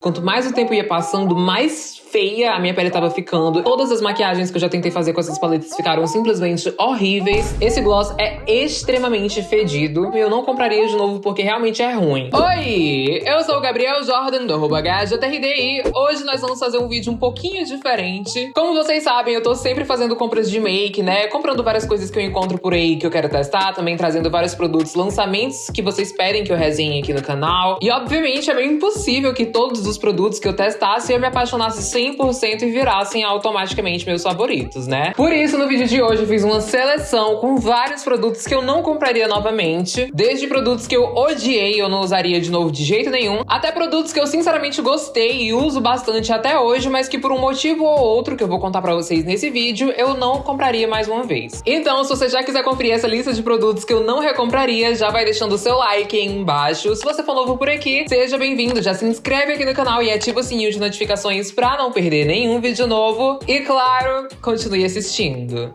Quanto mais o tempo ia passando, mais feia a minha pele tava ficando. Todas as maquiagens que eu já tentei fazer com essas paletas ficaram simplesmente horríveis. Esse gloss é extremamente fedido. Eu não compraria de novo porque realmente é ruim. Oi! Eu sou o Gabriel Jordan, do arroba HJRDI. Hoje nós vamos fazer um vídeo um pouquinho diferente. Como vocês sabem, eu tô sempre fazendo compras de make, né? Comprando várias coisas que eu encontro por aí que eu quero testar. Também trazendo vários produtos, lançamentos que vocês pedem que eu resenhe aqui no canal. E obviamente é meio impossível que todos os produtos que eu testasse eu me apaixonasse 100% e virassem automaticamente meus favoritos, né? Por isso, no vídeo de hoje eu fiz uma seleção com vários produtos que eu não compraria novamente, desde produtos que eu odiei eu não usaria de novo de jeito nenhum, até produtos que eu sinceramente gostei e uso bastante até hoje, mas que por um motivo ou outro, que eu vou contar pra vocês nesse vídeo, eu não compraria mais uma vez. Então, se você já quiser conferir essa lista de produtos que eu não recompraria, já vai deixando o seu like aí embaixo. Se você for novo por aqui, seja bem-vindo, já se inscreve aqui no canal e ativa o sininho de notificações pra não perder nenhum vídeo novo. E claro, continue assistindo.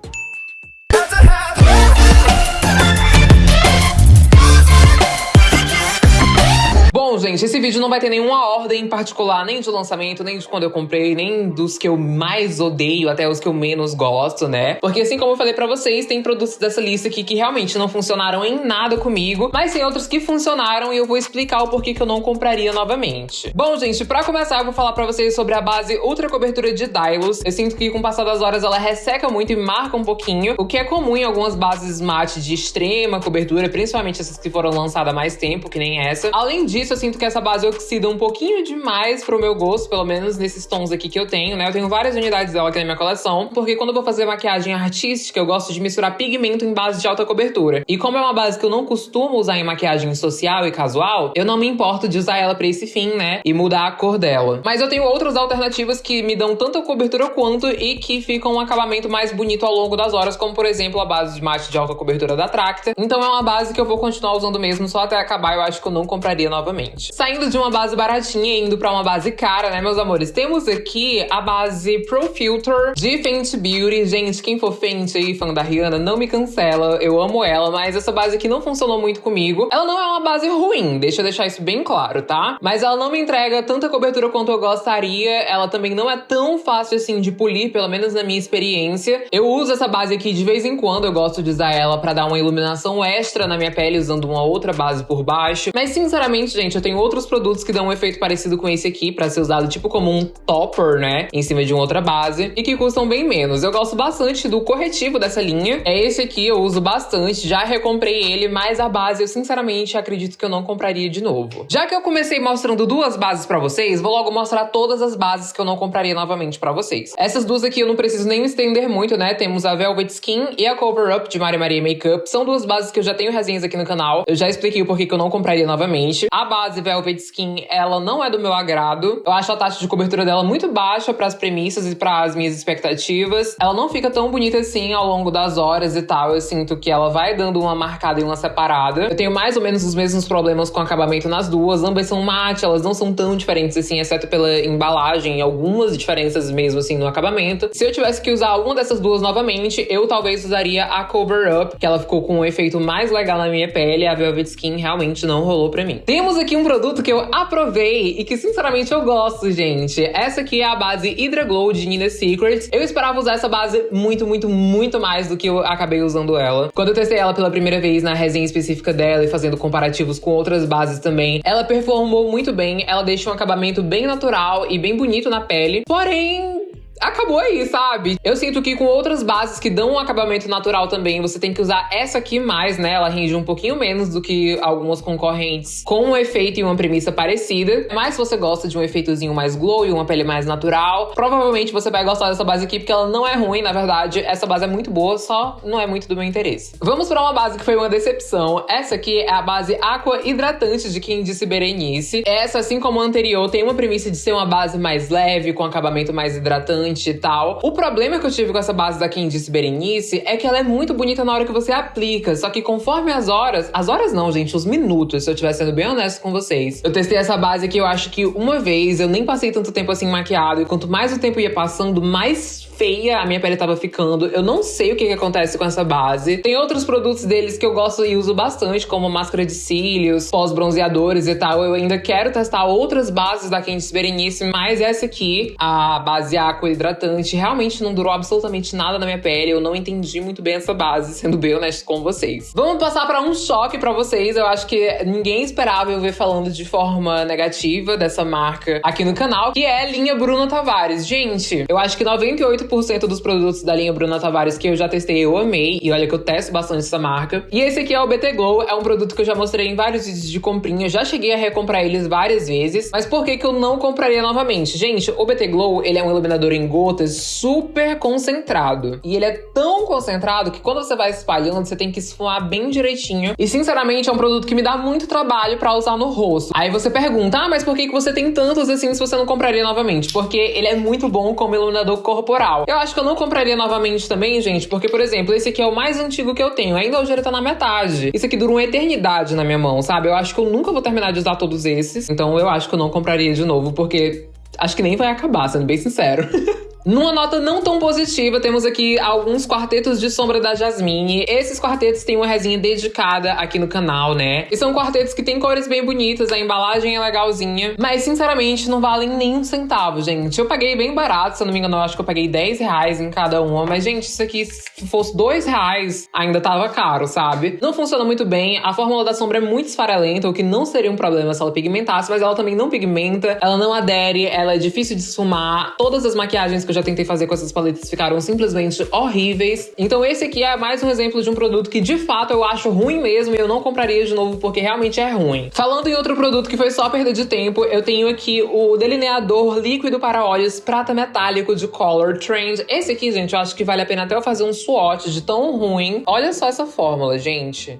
Bom, gente, esse vídeo não vai ter nenhuma ordem em particular, nem de lançamento, nem de quando eu comprei, nem dos que eu mais odeio, até os que eu menos gosto, né? Porque assim como eu falei pra vocês, tem produtos dessa lista aqui que realmente não funcionaram em nada comigo, mas tem outros que funcionaram e eu vou explicar o porquê que eu não compraria novamente. Bom, gente, pra começar eu vou falar pra vocês sobre a base Ultra Cobertura de Dylos. Eu sinto que com o passar das horas ela resseca muito e marca um pouquinho, o que é comum em algumas bases mate de extrema cobertura, principalmente essas que foram lançadas há mais tempo, que nem essa. Além disso, eu sinto que essa base oxida um pouquinho demais pro meu gosto, pelo menos nesses tons aqui que eu tenho, né? Eu tenho várias unidades dela aqui na minha coleção, porque quando eu vou fazer maquiagem artística, eu gosto de misturar pigmento em base de alta cobertura. E como é uma base que eu não costumo usar em maquiagem social e casual, eu não me importo de usar ela pra esse fim, né? E mudar a cor dela. Mas eu tenho outras alternativas que me dão tanta cobertura quanto e que ficam um acabamento mais bonito ao longo das horas, como por exemplo a base de mate de alta cobertura da Tracta. Então é uma base que eu vou continuar usando mesmo só até acabar, eu acho que eu não compraria novamente. Saindo de uma base baratinha e indo pra uma base cara, né, meus amores? Temos aqui a base Pro Filter de Fenty Beauty. Gente, quem for Fenty aí, fã da Rihanna, não me cancela. Eu amo ela, mas essa base aqui não funcionou muito comigo. Ela não é uma base ruim, deixa eu deixar isso bem claro, tá? Mas ela não me entrega tanta cobertura quanto eu gostaria. Ela também não é tão fácil assim de polir, pelo menos na minha experiência. Eu uso essa base aqui de vez em quando, eu gosto de usar ela pra dar uma iluminação extra na minha pele usando uma outra base por baixo. Mas sinceramente, gente, eu tenho outros produtos que dão um efeito parecido com esse aqui, pra ser usado tipo como um topper, né? Em cima de uma outra base. E que custam bem menos. Eu gosto bastante do corretivo dessa linha. É esse aqui, eu uso bastante. Já recomprei ele, mas a base eu sinceramente acredito que eu não compraria de novo. Já que eu comecei mostrando duas bases pra vocês, vou logo mostrar todas as bases que eu não compraria novamente pra vocês. Essas duas aqui eu não preciso nem estender muito, né? Temos a Velvet Skin e a Cover Up de Maria Maria Makeup. São duas bases que eu já tenho resenhas aqui no canal. Eu já expliquei o porquê que eu não compraria novamente. A base Velvet Skin ela não é do meu agrado. Eu acho a taxa de cobertura dela muito baixa para as premissas e para as minhas expectativas. Ela não fica tão bonita assim ao longo das horas e tal. Eu sinto que ela vai dando uma marcada e uma separada. Eu tenho mais ou menos os mesmos problemas com acabamento nas duas. Ambas são mate, elas não são tão diferentes assim, exceto pela embalagem e algumas diferenças mesmo assim no acabamento. Se eu tivesse que usar alguma dessas duas novamente, eu talvez usaria a Cover Up, que ela ficou com um efeito mais legal na minha pele. A Velvet Skin realmente não rolou pra mim. Temos aqui um produto que eu aprovei e que sinceramente eu gosto, gente. Essa aqui é a base Hydra Glow de Nina Secret. Eu esperava usar essa base muito, muito, muito mais do que eu acabei usando ela. Quando eu testei ela pela primeira vez na resenha específica dela e fazendo comparativos com outras bases também, ela performou muito bem. Ela deixa um acabamento bem natural e bem bonito na pele. Porém, acabou aí, sabe? Eu sinto que com outras bases que dão um acabamento natural também, você tem que usar essa aqui mais, né? Ela rende um pouquinho menos do que algumas concorrentes com um efeito e uma premissa parecida. Mas se você gosta de um efeitozinho mais glow e uma pele mais natural, provavelmente você vai gostar dessa base aqui, porque ela não é ruim, na verdade. Essa base é muito boa, só não é muito do meu interesse. Vamos para uma base que foi uma decepção. Essa aqui é a base Aqua Hidratante de disse Berenice. Essa, assim como a anterior, tem uma premissa de ser uma base mais leve, com acabamento mais hidratante, e tal. O problema que eu tive com essa base da Candice Berenice é que ela é muito bonita na hora que você aplica, só que conforme as horas, as horas não, gente, os minutos, se eu estiver sendo bem honesto com vocês. Eu testei essa base que eu acho que uma vez, eu nem passei tanto tempo assim maquiado, e quanto mais o tempo ia passando, mais feia a minha pele tava ficando. Eu não sei o que, que acontece com essa base. Tem outros produtos deles que eu gosto e uso bastante, como máscara de cílios, pós-bronzeadores e tal. Eu ainda quero testar outras bases da Candice Berenice, mas essa aqui, a base Aqua Hidratante, realmente não durou absolutamente nada na minha pele. Eu não entendi muito bem essa base, sendo bem honesto com vocês. Vamos passar para um choque para vocês. Eu acho que ninguém esperava eu ver falando de forma negativa dessa marca aqui no canal, que é a linha Bruna Tavares. Gente, eu acho que 98 90% dos produtos da linha Bruna Tavares que eu já testei, eu amei. E olha que eu testo bastante essa marca. E esse aqui é o BT Glow. É um produto que eu já mostrei em vários vídeos de comprinha. Já cheguei a recomprar eles várias vezes. Mas por que que eu não compraria novamente? Gente, o BT Glow, ele é um iluminador em gotas super concentrado. E ele é tão concentrado que quando você vai espalhando, você tem que esfumar bem direitinho. E sinceramente, é um produto que me dá muito trabalho pra usar no rosto. Aí você pergunta, ah, mas por que que você tem tantos assim se você não compraria novamente? Porque ele é muito bom como iluminador corporal Eu acho que eu não compraria novamente também, gente, porque, por exemplo, esse aqui é o mais antigo que eu tenho. Ainda hoje ele tá na metade. Isso aqui dura uma eternidade na minha mão, sabe? Eu acho que eu nunca vou terminar de usar todos esses. Então eu acho que eu não compraria de novo, porque acho que nem vai acabar, sendo bem sincero. Numa nota não tão positiva, temos aqui alguns quartetos de sombra da Jasmine. Esses quartetos têm uma resinha dedicada aqui no canal, né? E são quartetos que têm cores bem bonitas, a embalagem é legalzinha. Mas, sinceramente, não valem nem um centavo, gente. Eu paguei bem barato, se eu não me engano, eu acho que eu paguei 10 reais em cada uma. Mas, gente, isso aqui, se fosse 2 reais, ainda tava caro, sabe? Não funciona muito bem. A fórmula da sombra é muito esfarelenta, o que não seria um problema se ela pigmentasse, mas ela também não pigmenta, ela não adere, ela é difícil de esfumar. Todas as maquiagens que eu já tentei fazer com essas paletas ficaram simplesmente horríveis. Então esse aqui é mais um exemplo de um produto que de fato eu acho ruim mesmo e eu não compraria de novo porque realmente é ruim. Falando em outro produto que foi só perda de tempo, eu tenho aqui o delineador líquido para olhos prata metálico de Color Trend. Esse aqui, gente, eu acho que vale a pena até eu fazer um swatch de tão ruim. Olha só essa fórmula, gente.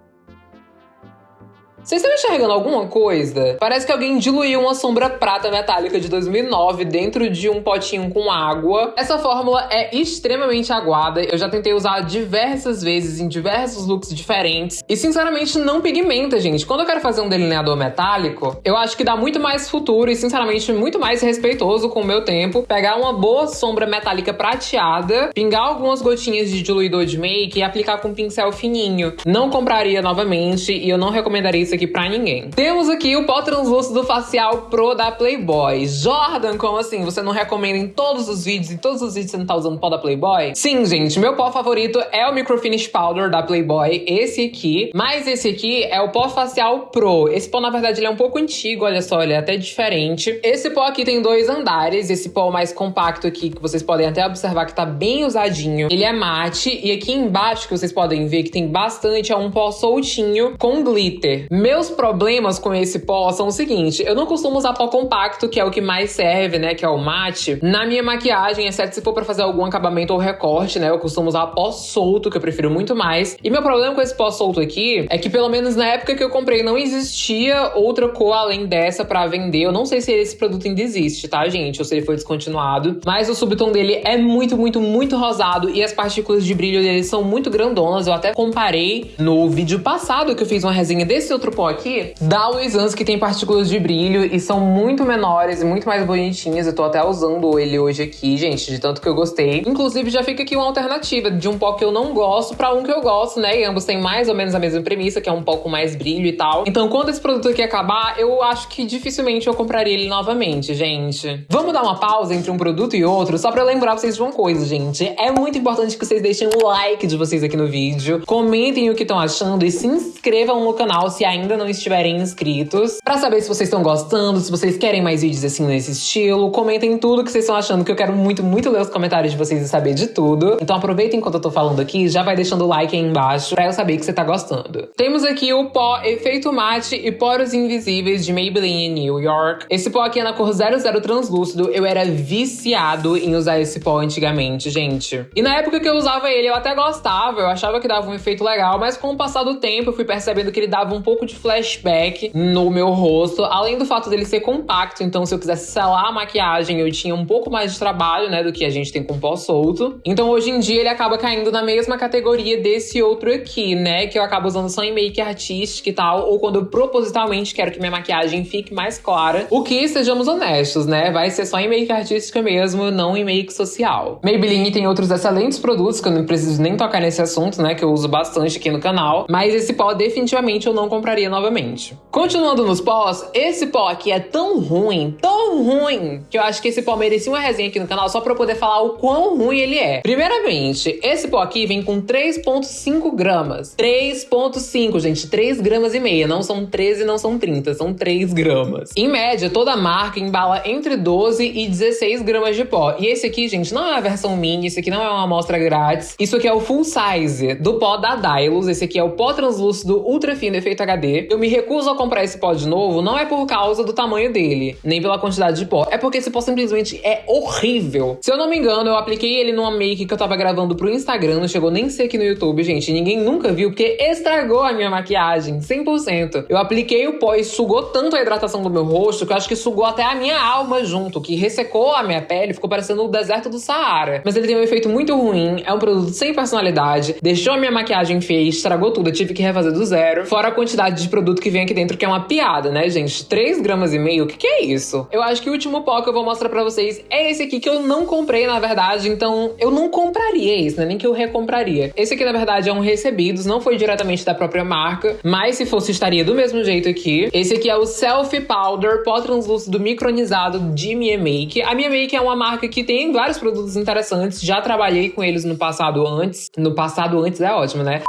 Vocês estão enxergando alguma coisa? Parece que alguém diluiu uma sombra prata metálica de 2009 dentro de um potinho com água. Essa fórmula é extremamente aguada. Eu já tentei usar diversas vezes em diversos looks diferentes. E, sinceramente, não pigmenta, gente. Quando eu quero fazer um delineador metálico, eu acho que dá muito mais futuro e, sinceramente, muito mais respeitoso com o meu tempo. Pegar uma boa sombra metálica prateada, pingar algumas gotinhas de diluidor de make e aplicar com um pincel fininho. Não compraria novamente e eu não recomendaria isso aqui pra ninguém. Temos aqui o pó translúcido facial Pro da Playboy. Jordan, como assim? Você não recomenda em todos os vídeos? Em todos os vídeos você não tá usando pó da Playboy? Sim, gente, meu pó favorito é o Microfinish Powder da Playboy, esse aqui. Mas esse aqui é o pó facial Pro. Esse pó, na verdade, ele é um pouco antigo, olha só, ele é até diferente. Esse pó aqui tem dois andares. Esse pó mais compacto aqui, que vocês podem até observar que tá bem usadinho. Ele é mate. E aqui embaixo, que vocês podem ver que tem bastante, é um pó soltinho com glitter. Meus problemas com esse pó são o seguinte: eu não costumo usar pó compacto, que é o que mais serve, né? Que é o mate, na minha maquiagem, exceto se for pra fazer algum acabamento ou recorte, né? Eu costumo usar pó solto, que eu prefiro muito mais. E meu problema com esse pó solto aqui é que, pelo menos na época que eu comprei, não existia outra cor além dessa pra vender. Eu não sei se esse produto ainda existe, tá, gente? Ou se ele foi descontinuado. Mas o subtom dele é muito, muito, muito rosado e as partículas de brilho dele são muito grandonas. Eu até comparei no vídeo passado que eu fiz uma resenha desse outro pó aqui da Luisans, que tem partículas de brilho e são muito menores e muito mais bonitinhas. Eu tô até usando ele hoje aqui, gente, de tanto que eu gostei. Inclusive, já fica aqui uma alternativa de um pó que eu não gosto pra um que eu gosto, né? E ambos têm mais ou menos a mesma premissa, que é um pó com mais brilho e tal. Então, quando esse produto aqui acabar, eu acho que dificilmente eu compraria ele novamente, gente. Vamos dar uma pausa entre um produto e outro, só pra lembrar vocês de uma coisa, gente. É muito importante que vocês deixem o like de vocês aqui no vídeo, comentem o que estão achando e se inscrevam no canal se ainda ainda não estiverem inscritos, para saber se vocês estão gostando, se vocês querem mais vídeos assim nesse estilo. Comentem tudo que vocês estão achando, que eu quero muito, muito ler os comentários de vocês e saber de tudo. Então aproveitem enquanto eu tô falando aqui, já vai deixando o like aí embaixo pra eu saber que você tá gostando. Temos aqui o pó Efeito Mate e Poros Invisíveis de Maybelline New York. Esse pó aqui é na cor 00 translúcido. Eu era viciado em usar esse pó antigamente, gente. E na época que eu usava ele, eu até gostava, eu achava que dava um efeito legal, mas com o passar do tempo eu fui percebendo que ele dava um pouco de flashback no meu rosto, além do fato dele ser compacto, então se eu quisesse selar a maquiagem, eu tinha um pouco mais de trabalho, né, do que a gente tem com pó solto. Então hoje em dia ele acaba caindo na mesma categoria desse outro aqui, né, que eu acabo usando só em make artística e tal, ou quando eu propositalmente quero que minha maquiagem fique mais clara. O que, sejamos honestos, né, vai ser só em make artística mesmo, não em make social. Maybelline tem outros excelentes produtos que eu não preciso nem tocar nesse assunto, né, que eu uso bastante aqui no canal, mas esse pó definitivamente eu não compraria novamente. Continuando nos pós, esse pó aqui é tão ruim, tão ruim, que eu acho que esse pó merecia uma resenha aqui no canal só pra eu poder falar o quão ruim ele é. Primeiramente, esse pó aqui vem com 3,5 gramas. 3,5, gente, 3 gramas e meia. Não são 13, não são 30, são 3 gramas. Em média, toda marca embala entre 12 e 16 gramas de pó. E esse aqui, gente, não é a versão mini, esse aqui não é uma amostra grátis. Isso aqui é o full size do pó da Dylos. Esse aqui é o pó translúcido ultra fino efeito HD. Eu me recuso a comprar esse pó de novo, não é por causa do tamanho dele, nem pela quantidade de pó. É porque esse pó simplesmente é horrível. Se eu não me engano, eu apliquei ele numa make que eu tava gravando pro Instagram, não chegou nem ser aqui no YouTube, gente. Ninguém nunca viu, porque estragou a minha maquiagem, 100%. Eu apliquei o pó e sugou tanto a hidratação do meu rosto que eu acho que sugou até a minha alma junto, que ressecou a minha pele, ficou parecendo o deserto do Saara. Mas ele tem um efeito muito ruim, é um produto sem personalidade, deixou a minha maquiagem feia, estragou tudo, eu tive que refazer do zero. Fora a quantidade de produto que vem aqui dentro, que é uma piada, né, gente? 3 gramas e meio, o que, que é isso? Eu acho que o último pó que eu vou mostrar pra vocês é esse aqui, que eu não comprei, na verdade, então eu não compraria esse, né? Nem que eu recompraria. Esse aqui, na verdade, é um recebidos, não foi diretamente da própria marca, mas se fosse, estaria do mesmo jeito aqui. Esse aqui é o Selfie Powder Pó Translúcido Micronizado de Mia Make. A Mia Make é uma marca que tem vários produtos interessantes, já trabalhei com eles no passado antes. No passado antes é ótimo, né?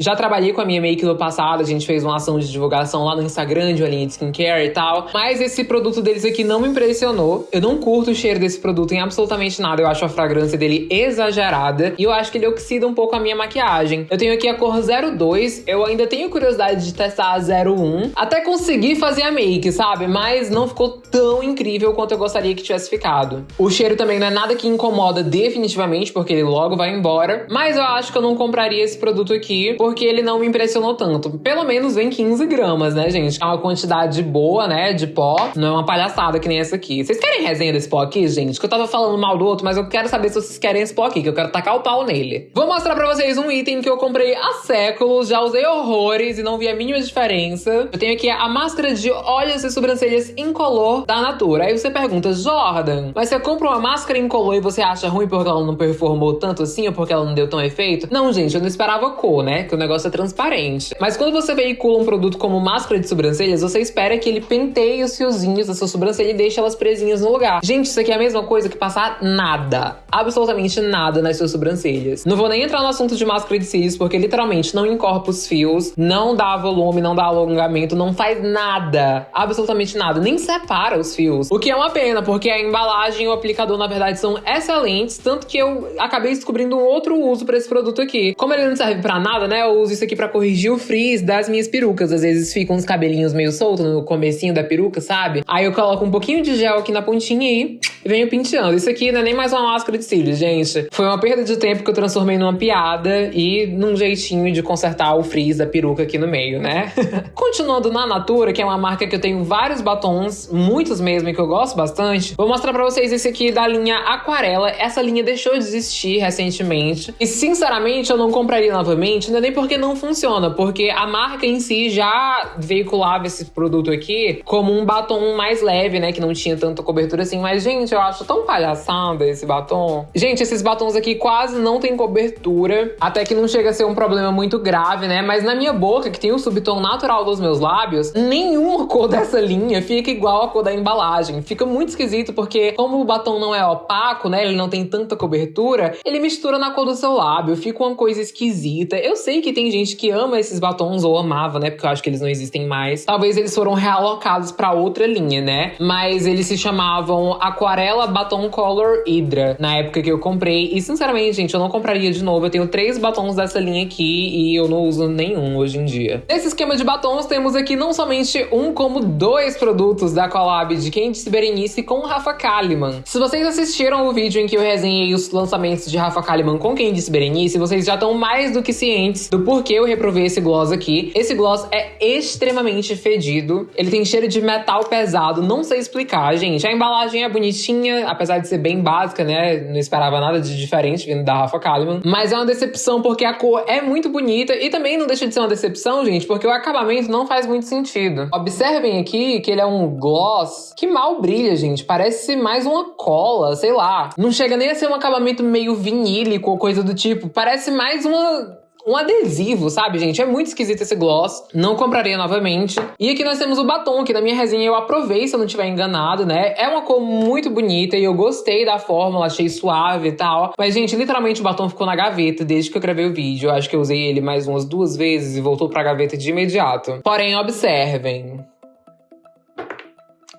Já trabalhei com a minha make no passado, a gente fez uma ação de divulgação lá no Instagram de uma linha de skincare e tal. Mas esse produto deles aqui não me impressionou. Eu não curto o cheiro desse produto em absolutamente nada. Eu acho a fragrância dele exagerada. E eu acho que ele oxida um pouco a minha maquiagem. Eu tenho aqui a cor 02. Eu ainda tenho curiosidade de testar a 01. Até conseguir fazer a make, sabe? Mas não ficou tão incrível quanto eu gostaria que tivesse ficado. O cheiro também não é nada que incomoda definitivamente, porque ele logo vai embora. Mas eu acho que eu não compraria esse produto aqui porque ele não me impressionou tanto. Pelo menos vem 15 gramas, né, gente? É uma quantidade boa, né, de pó. Não é uma palhaçada que nem essa aqui. Vocês querem resenha desse pó aqui, gente? Que eu tava falando mal do outro, mas eu quero saber se vocês querem esse pó aqui, que eu quero tacar o pau nele. Vou mostrar pra vocês um item que eu comprei há séculos, já usei horrores e não vi a mínima diferença. Eu tenho aqui a máscara de olhos e sobrancelhas incolor da Natura. Aí você pergunta, Jordan, mas você compra uma máscara incolor e você acha ruim porque ela não performou tanto assim ou porque ela não deu tão efeito? Não, gente, eu não esperava cor, né? O negócio é transparente. Mas quando você veicula um produto como máscara de sobrancelhas, você espera que ele penteie os fiozinhos da sua sobrancelha e deixe elas presinhas no lugar. Gente, isso aqui é a mesma coisa que passar nada, absolutamente nada nas suas sobrancelhas. Não vou nem entrar no assunto de máscara de cílios, porque literalmente não encorpa os fios, não dá volume, não dá alongamento, não faz nada, absolutamente nada, nem separa os fios. O que é uma pena, porque a embalagem e o aplicador, na verdade, são excelentes, tanto que eu acabei descobrindo um outro uso para esse produto aqui. Como ele não serve para nada, né? Eu uso isso aqui para corrigir o frizz das minhas perucas. Às vezes ficam uns cabelinhos meio soltos no comecinho da peruca, sabe? Aí eu coloco um pouquinho de gel aqui na pontinha e venho penteando. Isso aqui não é nem mais uma máscara de cílios, gente. Foi uma perda de tempo que eu transformei numa piada e num jeitinho de consertar o frizz da peruca aqui no meio, né? Continuando na Natura, que é uma marca que eu tenho vários batons, muitos mesmo, que eu gosto bastante, vou mostrar pra vocês esse aqui da linha Aquarela. Essa linha deixou de existir recentemente. E, sinceramente, eu não compraria novamente, não é nem porque não funciona, porque a marca em si já veiculava esse produto aqui como um batom mais leve, né? Que não tinha tanta cobertura assim. Mas, gente, eu acho tão palhaçada esse batom. Gente, esses batons aqui quase não tem cobertura. Até que não chega a ser um problema muito grave, né? Mas na minha boca, que tem o subtom natural dos meus lábios, nenhuma cor dessa linha fica igual a cor da embalagem. Fica muito esquisito, porque como o batom não é opaco, né? Ele não tem tanta cobertura, ele mistura na cor do seu lábio. Fica uma coisa esquisita. Eu sei que tem gente que ama esses batons, ou amava, né? Porque eu acho que eles não existem mais. Talvez eles foram realocados para outra linha, né? Mas eles se chamavam Aquarela Batom Color Hydra, na época que eu comprei. E sinceramente, gente, eu não compraria de novo. Eu tenho três batons dessa linha aqui e eu não uso nenhum hoje em dia. Nesse esquema de batons, temos aqui não somente um, como dois produtos da collab de Candice Berenice com Rafa Kalimann. Se vocês assistiram o vídeo em que eu resenhei os lançamentos de Rafa Kalimann com Candice Berenice, vocês já estão mais do que cientes do porquê eu reprovei esse gloss aqui. Esse gloss é extremamente fedido. Ele tem cheiro de metal pesado, não sei explicar, gente. A embalagem é bonitinha, apesar de ser bem básica, né? Não esperava nada de diferente vindo da Rafa Kalimann. Mas é uma decepção porque a cor é muito bonita e também não deixa de ser uma decepção, gente, porque o acabamento não faz muito sentido. Observem aqui que ele é um gloss que mal brilha, gente. Parece mais uma cola, sei lá. Não chega nem a ser um acabamento meio vinílico ou coisa do tipo. Parece mais uma um adesivo, sabe, gente? É muito esquisito esse gloss. Não compraria novamente. E aqui nós temos o batom, que na minha resenha eu aprovei, se eu não estiver enganado, né? É uma cor muito bonita e eu gostei da fórmula, achei suave e tal. Mas, gente, literalmente o batom ficou na gaveta desde que eu gravei o vídeo. Eu acho que eu usei ele mais umas duas vezes e voltou pra gaveta de imediato. Porém, observem.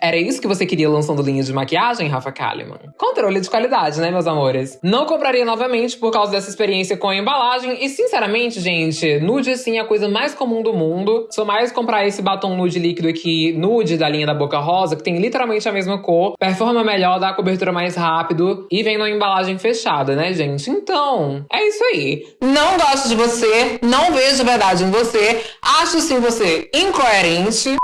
Era isso que você queria lançando linhas de maquiagem, Rafa Kalimann? Controle de qualidade, né, meus amores? Não compraria novamente por causa dessa experiência com a embalagem. E, sinceramente, gente, nude, assim, é a coisa mais comum do mundo. Sou mais comprar esse batom nude líquido aqui, nude da linha da Boca Rosa, que tem literalmente a mesma cor, performa melhor, dá a cobertura mais rápido e vem numa embalagem fechada, né, gente? Então, é isso aí. Não gosto de você, não vejo verdade em você, acho sim você incoerente.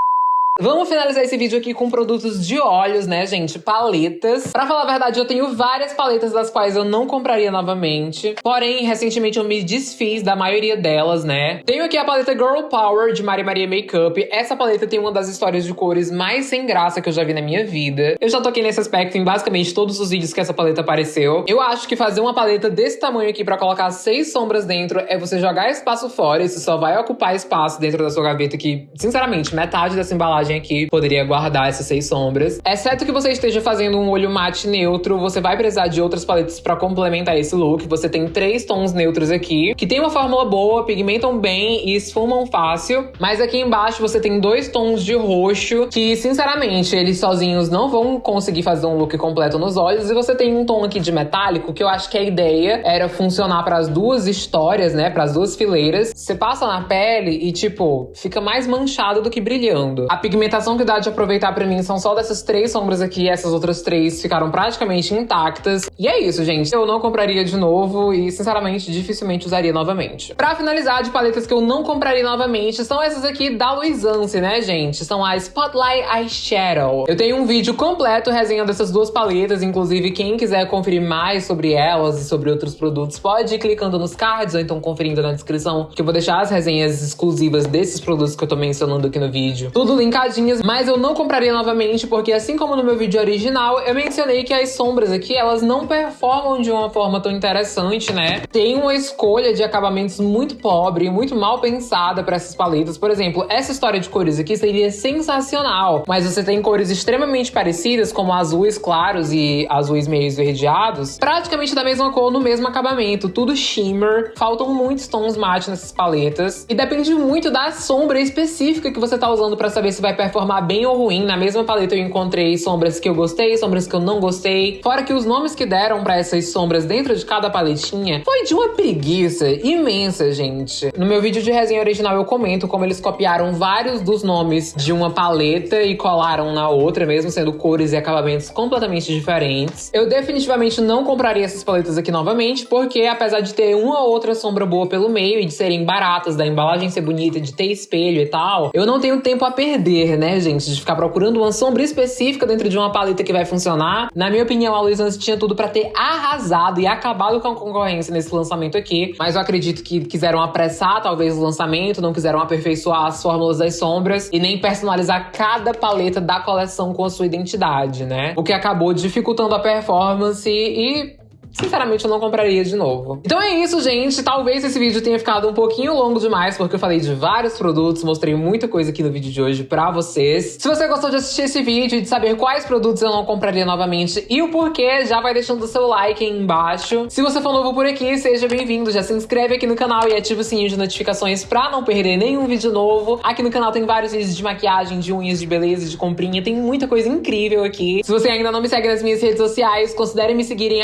Vamos finalizar esse vídeo aqui com produtos de olhos, né, gente? Paletas. Pra falar a verdade, eu tenho várias paletas das quais eu não compraria novamente. Porém, recentemente eu me desfiz da maioria delas, né? Tenho aqui a paleta Girl Power de Maria Maria Makeup. Essa paleta tem uma das histórias de cores mais sem graça que eu já vi na minha vida. Eu já toquei nesse aspecto em basicamente todos os vídeos que essa paleta apareceu. Eu acho que fazer uma paleta desse tamanho aqui pra colocar seis sombras dentro é você jogar espaço fora. Isso só vai ocupar espaço dentro da sua gaveta que, sinceramente, metade dessa embalagem aqui poderia guardar essas seis sombras. Exceto que você esteja fazendo um olho mate neutro, você vai precisar de outras paletas para complementar esse look. Você tem três tons neutros aqui, que tem uma fórmula boa, pigmentam bem e esfumam fácil. Mas aqui embaixo você tem dois tons de roxo, que sinceramente, eles sozinhos não vão conseguir fazer um look completo nos olhos. E você tem um tom aqui de metálico, que eu acho que a ideia era funcionar para as duas histórias, né, para as duas fileiras. Você passa na pele e, tipo, fica mais manchado do que brilhando. A pigmentação que dá de aproveitar pra mim são só dessas três sombras aqui. Essas outras três ficaram praticamente intactas. E é isso, gente. Eu não compraria de novo e, sinceramente, dificilmente usaria novamente. Pra finalizar, de paletas que eu não compraria novamente, são essas aqui da Luisance, né, gente? São a Spotlight Eyeshadow. Eu tenho um vídeo completo resenhando essas duas paletas. Inclusive, quem quiser conferir mais sobre elas e sobre outros produtos, pode ir clicando nos cards ou então conferindo na descrição, que eu vou deixar as resenhas exclusivas desses produtos que eu tô mencionando aqui no vídeo. Tudo linkado mas eu não compraria novamente, porque assim como no meu vídeo original, eu mencionei que as sombras aqui, elas não performam de uma forma tão interessante, né? Tem uma escolha de acabamentos muito pobre, muito mal pensada para essas paletas. Por exemplo, essa história de cores aqui seria sensacional, mas você tem cores extremamente parecidas, como azuis claros e azuis meio esverdeados, praticamente da mesma cor, no mesmo acabamento, tudo shimmer. Faltam muitos tons mate nessas paletas, e depende muito da sombra específica que você tá usando para saber se vai performar bem ou ruim. Na mesma paleta eu encontrei sombras que eu gostei, sombras que eu não gostei. Fora que os nomes que deram para essas sombras dentro de cada paletinha foi de uma preguiça imensa, gente. No meu vídeo de resenha original eu comento como eles copiaram vários dos nomes de uma paleta e colaram na outra, mesmo sendo cores e acabamentos completamente diferentes. Eu definitivamente não compraria essas paletas aqui novamente, porque apesar de ter uma ou outra sombra boa pelo meio e de serem baratas, da embalagem ser bonita, de ter espelho e tal, eu não tenho tempo a perder né, gente? De ficar procurando uma sombra específica dentro de uma paleta que vai funcionar. Na minha opinião, a Luiz tinha tudo para ter arrasado e acabado com a concorrência nesse lançamento aqui. Mas eu acredito que quiseram apressar, talvez, o lançamento, não quiseram aperfeiçoar as fórmulas das sombras e nem personalizar cada paleta da coleção com a sua identidade, né? O que acabou dificultando a performance e sinceramente eu não compraria de novo. Então é isso, gente. Talvez esse vídeo tenha ficado um pouquinho longo demais, porque eu falei de vários produtos, mostrei muita coisa aqui no vídeo de hoje pra vocês. Se você gostou de assistir esse vídeo e de saber quais produtos eu não compraria novamente e o porquê, já vai deixando o seu like aí embaixo. Se você for novo por aqui, seja bem-vindo. Já se inscreve aqui no canal e ativa o sininho de notificações pra não perder nenhum vídeo novo. Aqui no canal tem vários vídeos de maquiagem, de unhas, de beleza, de comprinha. Tem muita coisa incrível aqui. Se você ainda não me segue nas minhas redes sociais, considere me seguir em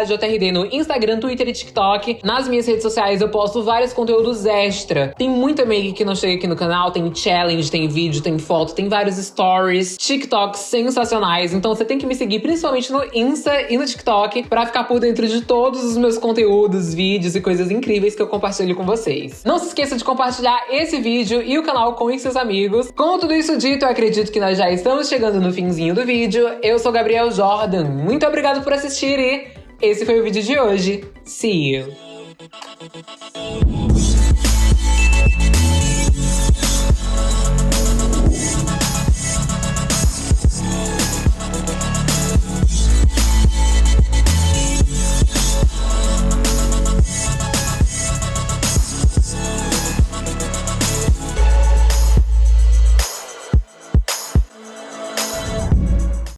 GajoTRD no Instagram, Twitter e TikTok. Nas minhas redes sociais eu posto vários conteúdos extra. Tem muita make que não chega aqui no canal, tem challenge, tem vídeo, tem foto, tem vários stories, TikToks sensacionais. Então você tem que me seguir principalmente no Insta e no TikTok para ficar por dentro de todos os meus conteúdos, vídeos e coisas incríveis que eu compartilho com vocês. Não se esqueça de compartilhar esse vídeo e o canal com seus amigos. Com tudo isso dito, eu acredito que nós já estamos chegando no finzinho do vídeo. Eu sou Gabriel Jordan. Muito obrigado por assistir e esse foi o vídeo de hoje. See you!